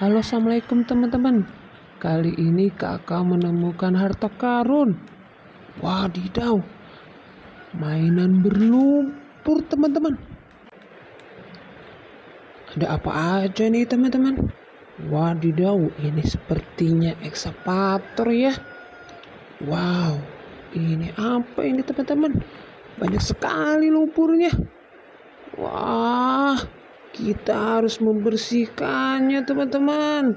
Halo assalamualaikum teman-teman. Kali ini kakak menemukan harta karun. Wadidaw Mainan berlumpur teman-teman. Ada apa aja nih teman-teman? Wadidaw ini sepertinya ekskavator ya. Wow ini apa ini teman-teman? Banyak sekali lumpurnya. Wah kita harus membersihkannya teman-teman.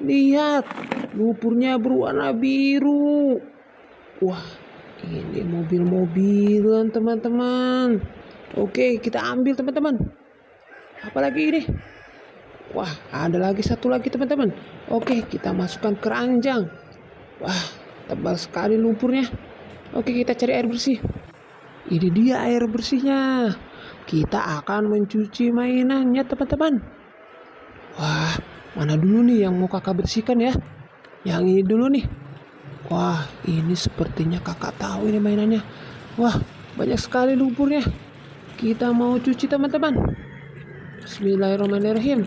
Lihat, lumpurnya berwarna biru. Wah, ini mobil-mobilan teman-teman. Oke, kita ambil teman-teman. Apalagi ini? Wah, ada lagi satu lagi teman-teman. Oke, kita masukkan keranjang. Wah, tebal sekali lumpurnya. Oke, kita cari air bersih. Ini dia air bersihnya kita akan mencuci mainannya teman-teman. Wah, mana dulu nih yang mau kakak bersihkan ya? Yang ini dulu nih. Wah, ini sepertinya kakak tahu ini mainannya. Wah, banyak sekali lumpurnya. Kita mau cuci teman-teman. Bismillahirrahmanirrahim.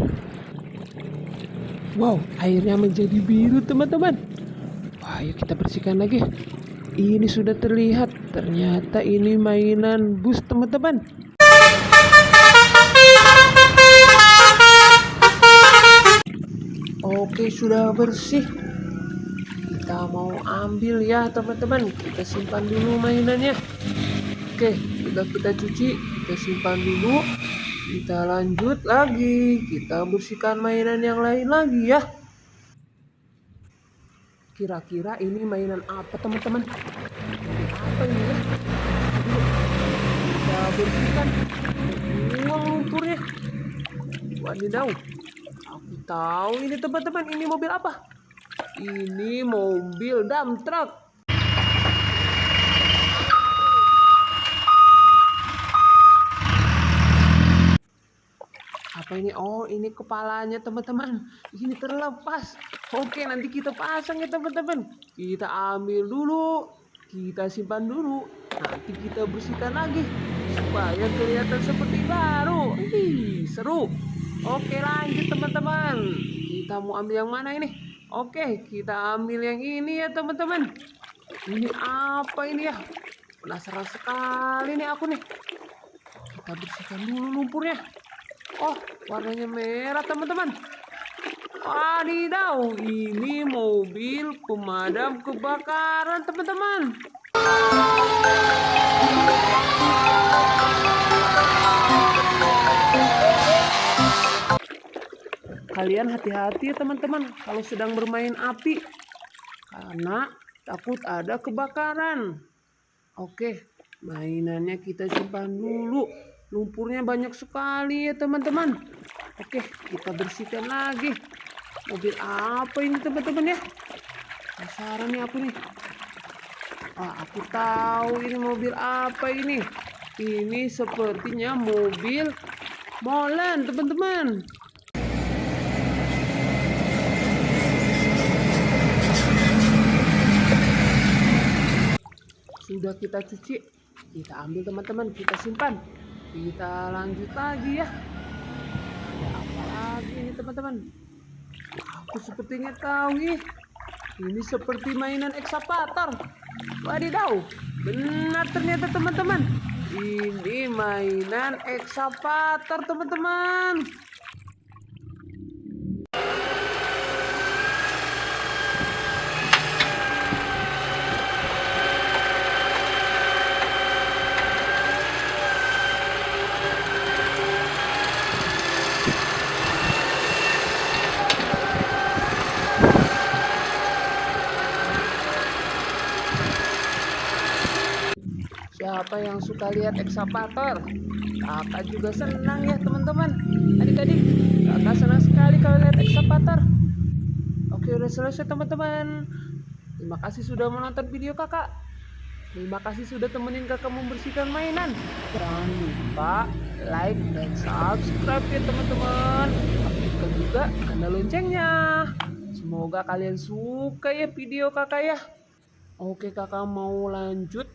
Wow, airnya menjadi biru teman-teman. Wah, ayo kita bersihkan lagi. Ini sudah terlihat, ternyata ini mainan bus teman-teman. Oke sudah bersih. Kita mau ambil ya teman-teman. Kita simpan dulu mainannya. Oke sudah kita cuci. Kita simpan dulu. Kita lanjut lagi. Kita bersihkan mainan yang lain lagi ya. Kira-kira ini mainan apa teman-teman? Apa ini kita bersihkan buang lumpurnya wadidaw tahu ini teman-teman ini mobil apa? Ini mobil dump truck. Apa ini? Oh, ini kepalanya teman-teman. Ini terlepas. Oke, nanti kita pasang ya teman-teman. Kita ambil dulu. Kita simpan dulu. Nanti kita bersihkan lagi supaya kelihatan seperti baru. Ih, seru. Oke lanjut teman-teman. Kita mau ambil yang mana ini? Oke kita ambil yang ini ya teman-teman. Ini apa ini ya? Penasaran sekali nih aku nih. Kita bersihkan dulu lumpurnya. Oh warnanya merah teman-teman. Wadidaw Ini mobil pemadam kebakaran teman-teman kalian hati-hati teman-teman kalau sedang bermain api. Karena takut ada kebakaran. Oke mainannya kita simpan dulu. Lumpurnya banyak sekali ya teman-teman. Oke kita bersihkan lagi. Mobil apa ini teman-teman ya? Penasaran nih aku nih ah aku tahu ini mobil apa ini. Ini sepertinya mobil molen teman-teman. Sudah kita cuci kita ambil teman-teman. Kita simpan. Kita lanjut lagi ya. Ada apa lagi ini teman-teman? Aku sepertinya tahu nih ini seperti mainan eksapator. Wadidaw benar ternyata teman-teman. Ini mainan eksapator teman-teman Siapa yang suka lihat ekskavator? Kakak juga senang ya teman-teman. Adik-adik, kakak senang sekali kalau lihat ekskavator. Oke udah selesai teman-teman. Terima kasih sudah menonton video kakak. Terima kasih sudah temenin kakak membersihkan mainan. Jangan lupa like dan subscribe ya teman-teman. Aktifkan juga tanda loncengnya. Semoga kalian suka ya video kakak ya. Oke kakak mau lanjut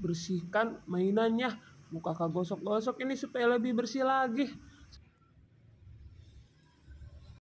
bersihkan mainannya. Mau kakak gosok-gosok ini supaya lebih bersih lagi